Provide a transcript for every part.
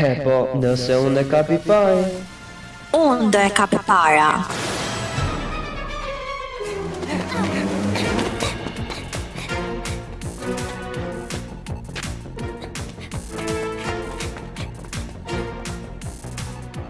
E po, nëse unë e kap i pari. Unë do e kap e para.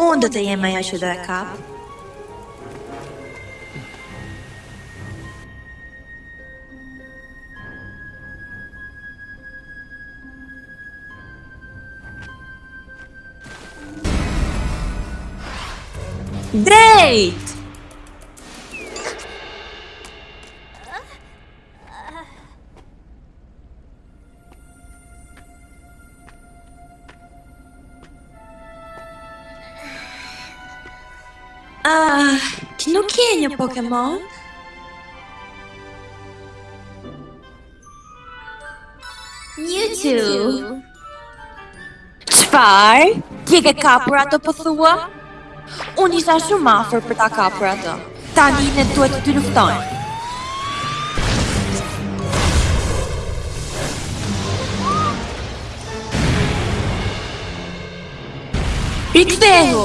Unë do të jem ajo që do e kap. Drejt! Nuk je një Pokemon? Mewtwo. Çfarë? Ti e ke kapur atë, po thua? Unë isha shumë afër për ta kapur atë. Tani ne duhet të luftojmë. Rikthehu!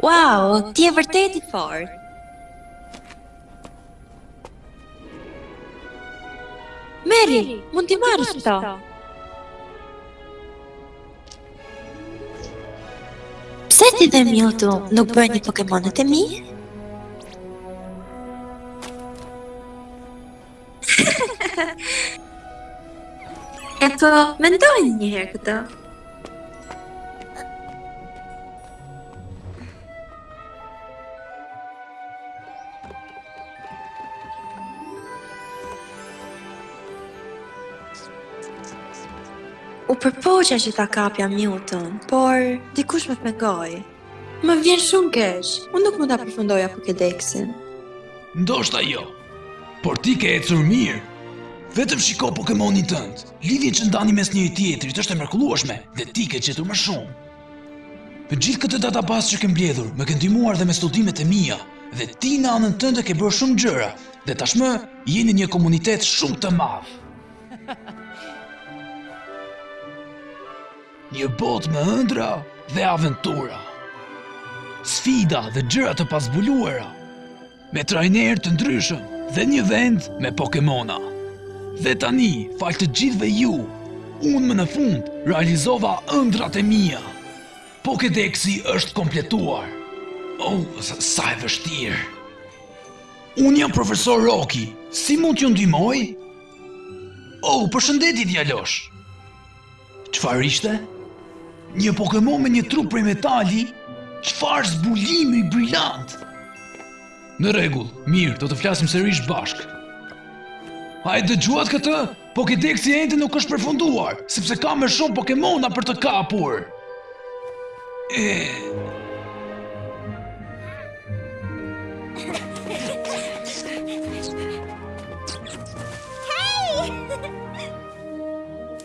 Wow, ti je vërtet i fortë. Meri, mund t'i marrësh këto? Pse ti dhe Mewtwo nuk bëni Pokemonët e mi? e po, mendoj një herë këto. U përpoqa që ta kapja Mewtwon, por dikush më pengoi. Më vjen shumë keq. Unë nuk mund ta përfundoja Pokedexin. Ndoshta jo. Por ti ke ecur mirë. Vetëm shiko Pokemonin tënd. Lidhjen që ndani mes njëri-tjetrit është e mrekullueshme dhe ti ke gjetur më shumë. Me gjithë këtë database që ke mbledhur, më ke ndihmuar dhe me studimet e mia, dhe ti në anën tënde ke bërë shumë gjëra, dhe tashmë je në një komunitet shumë të madh. Një botë me ëndrra dhe aventura. Sfida dhe gjëra të pazbuluara. Me trajnerë të ndryshëm dhe një vend me Pokemona. Dhe tani, falë të gjithëve ju, unë më në fund realizova ëndrrat e mia. Pokedeksi është kompletuar. Oh, sa e vështirë. Unë jam profesor Roki, si mund t'ju ndihmoj? Oh, përshëndetje djalosh. Çfarë ishte? Një Pokemon me një trup prej metali? Çfarë zbulimi brilant? Në rregull, mirë, do të flasim sërish bashkë. A e dëgjuat këtë? Pokedeksi ende nuk është përfunduar, sepse ka më shumë Pokemona për të kapur. E...